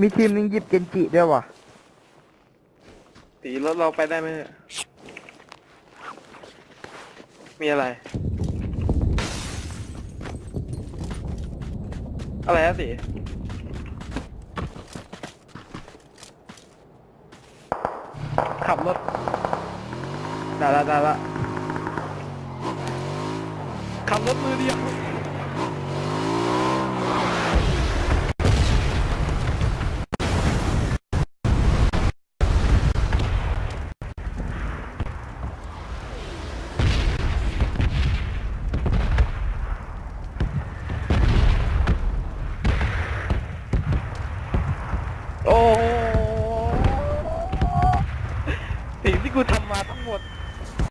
มีทีมหนึงหยิบเกนจิด้วยว่ะ ตีรถเราไปได้ไหมเนี่ยมีอะไร อะไรอะสิขับรถได้ละได้ละขับรถมือเดียว กูทำมาทั้งหมด